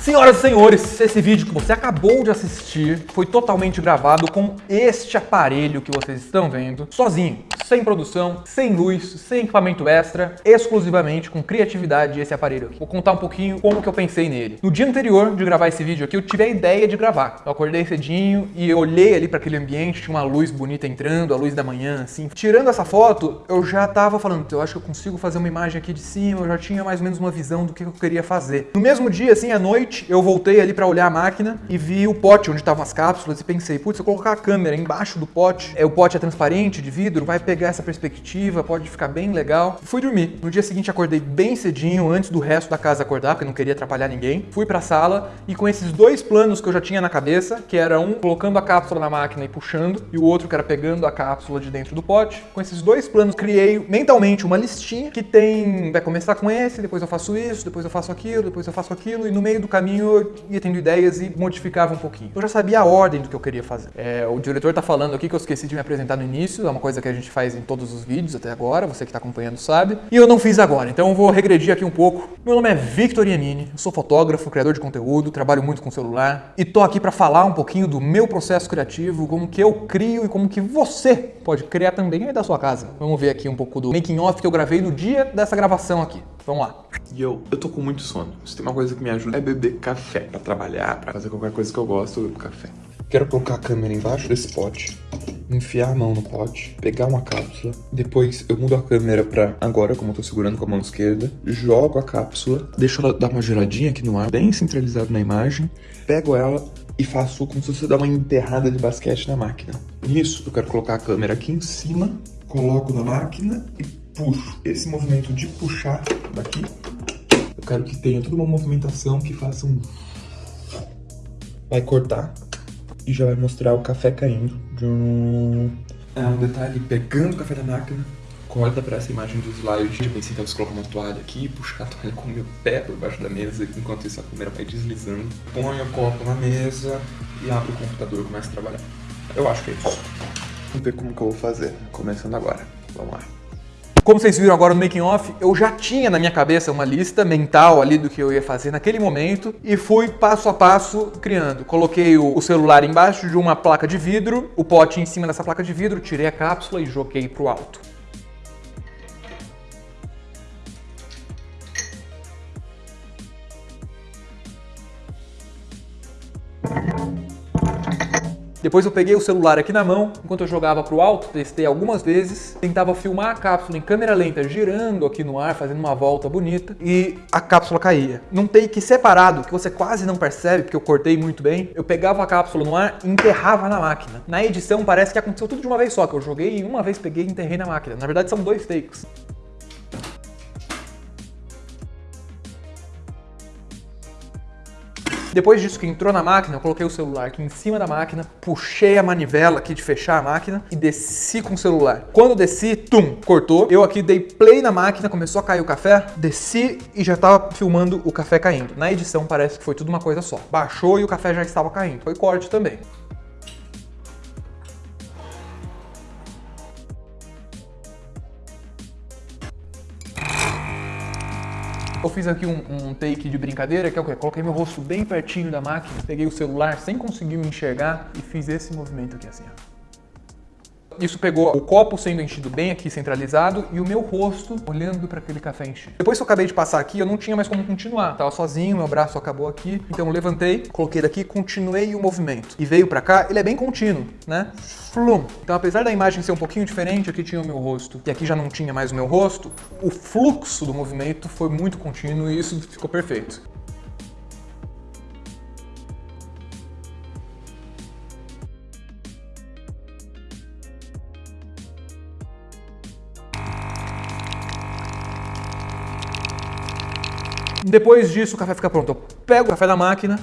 Senhoras e senhores, esse vídeo que você acabou de assistir foi totalmente gravado com este aparelho que vocês estão vendo, sozinho, sem produção, sem luz, sem equipamento extra, exclusivamente com criatividade esse aparelho aqui. Vou contar um pouquinho como que eu pensei nele. No dia anterior de gravar esse vídeo aqui, eu tive a ideia de gravar. Eu acordei cedinho e olhei ali para aquele ambiente, tinha uma luz bonita entrando, a luz da manhã, assim. Tirando essa foto, eu já tava falando, eu acho que eu consigo fazer uma imagem aqui de cima, eu já tinha mais ou menos uma visão do que eu queria fazer. No mesmo dia, assim, à noite, noite, eu voltei ali para olhar a máquina e vi o pote onde estavam as cápsulas e pensei, putz, se eu colocar a câmera embaixo do pote, é, o pote é transparente, de vidro, vai pegar essa perspectiva, pode ficar bem legal. Fui dormir. No dia seguinte acordei bem cedinho, antes do resto da casa acordar, porque não queria atrapalhar ninguém. Fui para a sala e com esses dois planos que eu já tinha na cabeça, que era um colocando a cápsula na máquina e puxando, e o outro que era pegando a cápsula de dentro do pote, com esses dois planos criei mentalmente uma listinha que tem, vai começar com esse, depois eu faço isso, depois eu faço aquilo, depois eu faço aquilo, e no meio do caminho caminho eu ia tendo ideias e modificava um pouquinho. Eu já sabia a ordem do que eu queria fazer. É, o diretor está falando aqui que eu esqueci de me apresentar no início, é uma coisa que a gente faz em todos os vídeos até agora, você que está acompanhando sabe. E eu não fiz agora, então eu vou regredir aqui um pouco. Meu nome é Victor Iannini, sou fotógrafo, criador de conteúdo, trabalho muito com celular e tô aqui para falar um pouquinho do meu processo criativo, como que eu crio e como que você pode criar também aí da sua casa. Vamos ver aqui um pouco do making off que eu gravei no dia dessa gravação aqui. Vamos lá. E eu, eu tô com muito sono. Se tem uma coisa que me ajuda é beber café. Pra trabalhar, pra fazer qualquer coisa que eu gosto, eu bebo café. Quero colocar a câmera embaixo desse pote, enfiar a mão no pote, pegar uma cápsula, depois eu mudo a câmera pra agora, como eu tô segurando com a mão esquerda, jogo a cápsula, deixo ela dar uma giradinha aqui no ar, bem centralizado na imagem, pego ela e faço como se fosse dar uma enterrada de basquete na máquina. Nisso, eu quero colocar a câmera aqui em cima, coloco na máquina e puxo. Esse movimento de puxar daqui, eu quero que tenha toda uma movimentação que faça um... Vai cortar e já vai mostrar o café caindo. É um detalhe, pegando o café da máquina, corta para essa imagem do slide. Eu pensei que eu colocar uma toalha aqui, puxar a toalha com o meu pé por baixo da mesa, enquanto isso a câmera vai deslizando. Põe o copo na mesa e abre o computador e começa a trabalhar. Eu acho que é isso. Vamos ver como que eu vou fazer, começando agora. Vamos lá. Como vocês viram agora no making off, eu já tinha na minha cabeça uma lista mental ali do que eu ia fazer naquele momento e fui passo a passo criando. Coloquei o celular embaixo de uma placa de vidro, o pote em cima dessa placa de vidro, tirei a cápsula e joguei para o alto. Depois eu peguei o celular aqui na mão, enquanto eu jogava para o alto, testei algumas vezes, tentava filmar a cápsula em câmera lenta, girando aqui no ar, fazendo uma volta bonita, e a cápsula caía. Num take separado, que você quase não percebe, porque eu cortei muito bem, eu pegava a cápsula no ar e enterrava na máquina. Na edição parece que aconteceu tudo de uma vez só, que eu joguei e uma vez peguei e enterrei na máquina. Na verdade são dois takes. Depois disso que entrou na máquina, eu coloquei o celular aqui em cima da máquina, puxei a manivela aqui de fechar a máquina e desci com o celular. Quando desci, tum, cortou. Eu aqui dei play na máquina, começou a cair o café, desci e já estava filmando o café caindo. Na edição parece que foi tudo uma coisa só. Baixou e o café já estava caindo. Foi corte também. Eu fiz aqui um, um, take de brincadeira, que é o quê? Coloquei meu rosto bem pertinho da máquina, peguei o celular sem conseguir me enxergar e fiz esse movimento aqui assim, ó. Isso pegou o copo sendo enchido bem aqui centralizado e o meu rosto olhando para aquele café enchido. Depois que eu acabei de passar aqui, eu não tinha mais como continuar. Tava sozinho, meu braço acabou aqui. Então eu levantei, coloquei daqui, continuei o movimento. E veio para cá, ele é bem contínuo, né? Flum. Então apesar da imagem ser um pouquinho diferente, aqui tinha o meu rosto e aqui já não tinha mais o meu rosto, o fluxo do movimento foi muito contínuo e isso ficou perfeito. Depois disso, o café fica pronto. Eu pego o café da máquina,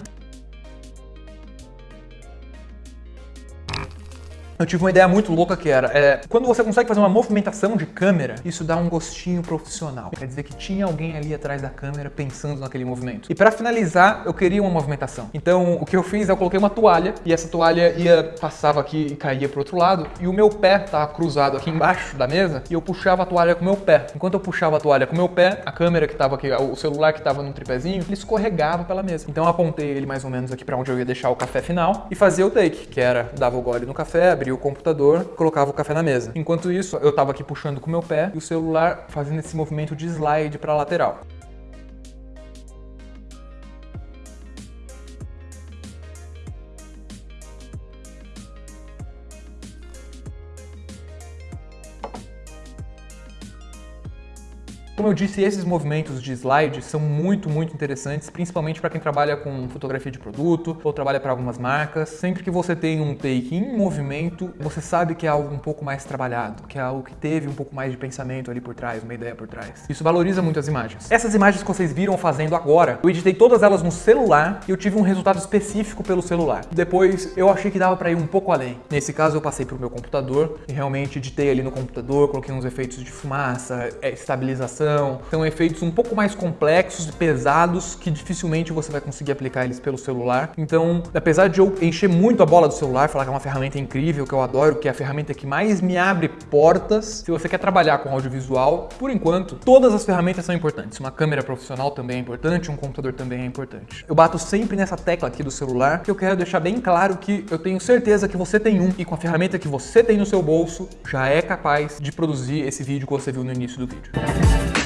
eu tive uma ideia muito louca que era, é, quando você consegue fazer uma movimentação de câmera, isso dá um gostinho profissional. Quer dizer que tinha alguém ali atrás da câmera pensando naquele movimento. E para finalizar, eu queria uma movimentação. Então, o que eu fiz, eu coloquei uma toalha e essa toalha ia passava aqui e caía pro outro lado e o meu pé tava cruzado aqui embaixo da mesa e eu puxava a toalha com o meu pé. Enquanto eu puxava a toalha com o meu pé, a câmera que tava aqui, o celular que tava no tripézinho, ele escorregava pela mesa. Então eu apontei ele mais ou menos aqui para onde eu ia deixar o café final e fazia o take, que era dava o gole no café, abria o computador, colocava o café na mesa. Enquanto isso, eu tava aqui puxando com o meu pé e o celular fazendo esse movimento de slide para lateral. Como eu disse, esses movimentos de slide são muito, muito interessantes, principalmente para quem trabalha com fotografia de produto ou trabalha para algumas marcas. Sempre que você tem um take em movimento, você sabe que é algo um pouco mais trabalhado, que é algo que teve um pouco mais de pensamento ali por trás, uma ideia por trás. Isso valoriza muito as imagens. Essas imagens que vocês viram fazendo agora, eu editei todas elas no celular e eu tive um resultado específico pelo celular. Depois eu achei que dava para ir um pouco além. Nesse caso eu passei para o meu computador e realmente editei ali no computador, coloquei uns efeitos de fumaça, é, estabilização são efeitos um pouco mais complexos e pesados que dificilmente você vai conseguir aplicar eles pelo celular. Então, apesar de eu encher muito a bola do celular, falar que é uma ferramenta incrível, que eu adoro, que é a ferramenta que mais me abre portas, se você quer trabalhar com audiovisual, por enquanto, todas as ferramentas são importantes. Uma câmera profissional também é importante, um computador também é importante. Eu bato sempre nessa tecla aqui do celular, que eu quero deixar bem claro que eu tenho certeza que você tem um e com a ferramenta que você tem no seu bolso, já é capaz de produzir esse vídeo que você viu no início do vídeo.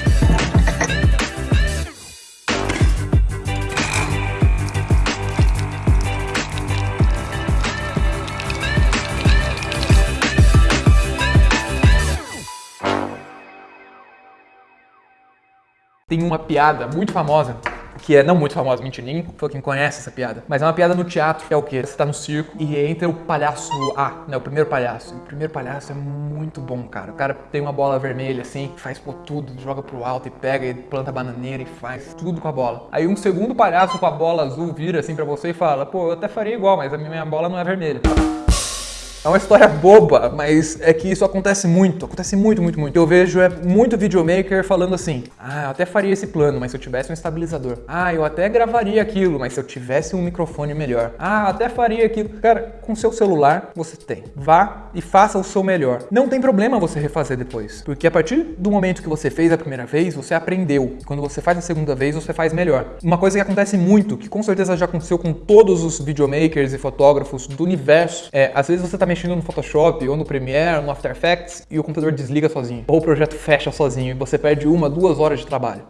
Tem uma piada muito famosa que é não muito famosa, mentira, nem foi quem conhece essa piada, mas é uma piada no teatro, que é o quê? Você tá no circo e entra o palhaço A, né, o primeiro palhaço. O primeiro palhaço é muito bom, cara. O cara tem uma bola vermelha assim, faz por tudo, joga pro alto e pega e planta bananeira e faz tudo com a bola. Aí um segundo palhaço com a bola azul vira assim para você e fala: "Pô, eu até faria igual, mas a minha bola não é vermelha". É uma história boba, mas é que isso acontece muito, acontece muito, muito, muito. Eu vejo é muito videomaker falando assim: "Ah, eu até faria esse plano, mas se eu tivesse um estabilizador. Ah, eu até gravaria aquilo, mas se eu tivesse um microfone melhor. Ah, até faria aquilo". Cara, com seu celular você tem. Vá e faça o seu melhor. Não tem problema você refazer depois, porque a partir do momento que você fez a primeira vez, você aprendeu. Quando você faz a segunda vez, você faz melhor. Uma coisa que acontece muito, que com certeza já aconteceu com todos os videomakers e fotógrafos do universo, é às vezes você tá mexendo no Photoshop ou no Premiere, no After Effects e o computador desliga sozinho. Ou o projeto fecha sozinho e você perde uma, duas horas de trabalho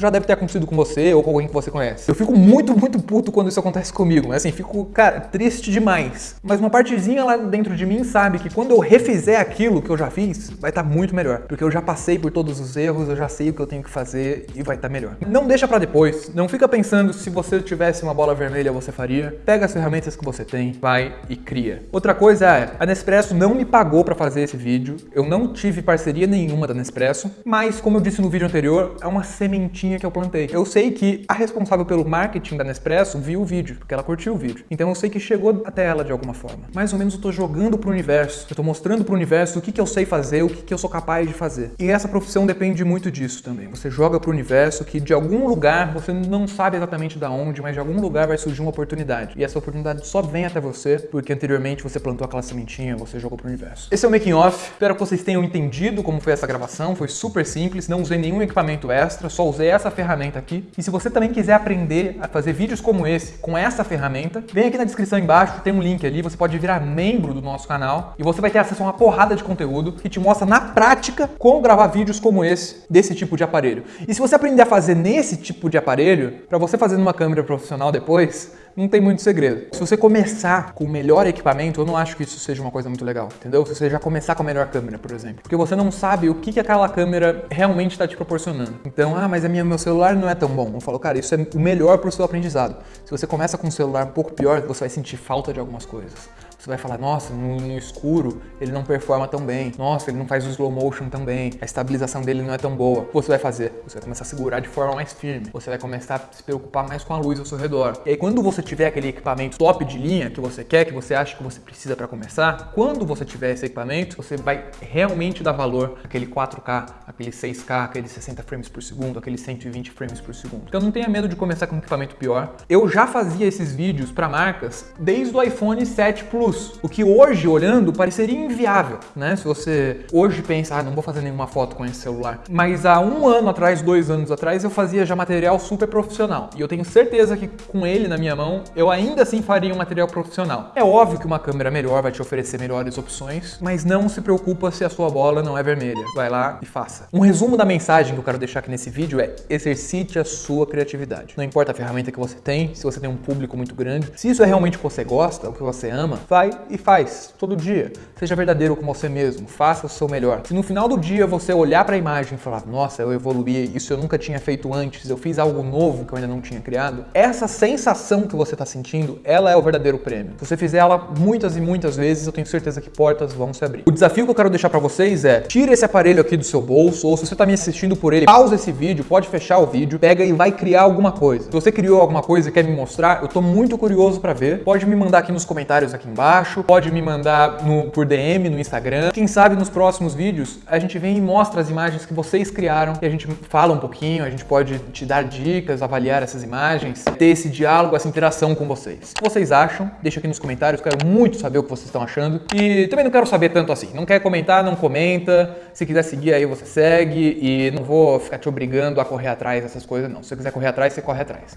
já deve ter acontecido com você ou com alguém que você conhece. Eu fico muito, muito puto quando isso acontece comigo, mas assim, fico, cara, triste demais. Mas uma partezinha lá dentro de mim sabe que quando eu refizer aquilo que eu já fiz, vai estar tá muito melhor. Porque eu já passei por todos os erros, eu já sei o que eu tenho que fazer e vai estar tá melhor. Não deixa para depois, não fica pensando se você tivesse uma bola vermelha você faria. Pega as ferramentas que você tem, vai e cria. Outra coisa é, a Nespresso não me pagou para fazer esse vídeo, eu não tive parceria nenhuma da Nespresso, mas como eu disse no vídeo anterior, é uma sementinha que eu plantei. Eu sei que a responsável pelo marketing da Nespresso viu o vídeo, porque ela curtiu o vídeo. Então eu sei que chegou até ela de alguma forma. Mais ou menos eu tô jogando pro universo, eu tô mostrando pro universo o que, que eu sei fazer, o que, que eu sou capaz de fazer. E essa profissão depende muito disso também. Você joga pro universo que de algum lugar, você não sabe exatamente da onde, mas de algum lugar vai surgir uma oportunidade. E essa oportunidade só vem até você porque anteriormente você plantou aquela sementinha, você jogou pro universo. Esse é o making off. Espero que vocês tenham entendido como foi essa gravação. Foi super simples, não usei nenhum equipamento extra, só usei essa essa ferramenta aqui. E se você também quiser aprender a fazer vídeos como esse, com essa ferramenta, vem aqui na descrição embaixo, tem um link ali, você pode virar membro do nosso canal e você vai ter acesso a uma porrada de conteúdo que te mostra na prática como gravar vídeos como esse, desse tipo de aparelho. E se você aprender a fazer nesse tipo de aparelho, para você fazer numa câmera profissional depois, não tem muito segredo. Se você começar com o melhor equipamento, eu não acho que isso seja uma coisa muito legal, entendeu? Se você já começar com a melhor câmera, por exemplo. Porque você não sabe o que, que aquela câmera realmente está te proporcionando. Então, ah, mas a minha, meu celular não é tão bom. Eu falo, cara, isso é o melhor para o seu aprendizado. Se você começa com um celular um pouco pior, você vai sentir falta de algumas coisas Você vai falar, nossa, no, no, escuro ele não performa tão bem. Nossa, ele não faz o slow motion tão bem. A estabilização dele não é tão boa. O que você vai fazer? Você vai começar a segurar de forma mais firme. Você vai começar a se preocupar mais com a luz ao seu redor. E aí, quando você tiver aquele equipamento top de linha que você quer, que você acha que você precisa para começar, quando você tiver esse equipamento, você vai realmente dar valor àquele 4K, aquele 6K, aquele 60 frames por segundo, aquele 120 frames por segundo. Então não tenha medo de começar com um equipamento pior. Eu já fazia esses vídeos para marcas desde o iPhone 7 Plus, o que hoje, olhando, pareceria inviável, né? Se você hoje pensa, ah, não vou fazer nenhuma foto com esse celular. Mas há um ano atrás, dois anos atrás, eu fazia já material super profissional. E eu tenho certeza que com ele na minha mão, eu ainda assim faria um material profissional. É óbvio que uma câmera melhor vai te oferecer melhores opções, mas não se preocupa se a sua bola não é vermelha. Vai lá e faça. Um resumo da mensagem que eu quero deixar aqui nesse vídeo é exercite a sua criatividade. Não importa a ferramenta que você tem, se você tem um público muito grande, se isso é realmente o que você gosta, o que você ama, vai e faz todo dia. Seja verdadeiro com você mesmo, faça o seu melhor. Se no final do dia você olhar para a imagem e falar, nossa, eu evoluí, isso eu nunca tinha feito antes, eu fiz algo novo que eu ainda não tinha criado, essa sensação que você está sentindo, ela é o verdadeiro prêmio. Se você fizer ela muitas e muitas vezes, eu tenho certeza que portas vão se abrir. O desafio que eu quero deixar para vocês é, tire esse aparelho aqui do seu bolso, ou se você está me assistindo por ele, pausa esse vídeo, pode fechar o vídeo, pega e vai criar alguma coisa. Se você criou alguma coisa e quer me mostrar, eu tô muito curioso para ver. Pode me mandar aqui nos comentários aqui embaixo, pode me mandar no, por DM no Instagram. Quem sabe nos próximos vídeos a gente vem e mostra as imagens que vocês criaram e a gente fala um pouquinho, a gente pode te dar dicas, avaliar essas imagens, ter esse diálogo, essa interação com vocês. O que vocês acham? Deixa aqui nos comentários, quero muito saber o que vocês estão achando. E também não quero saber tanto assim. Não quer comentar, não comenta. Se quiser seguir aí, você segue. E não vou ficar te obrigando a correr atrás dessas coisas, não. Se você quiser correr atrás, você corre atrás.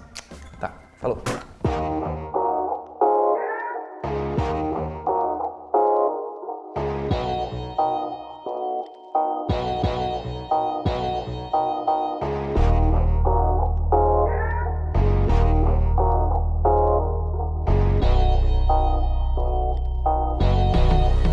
Tá, falou.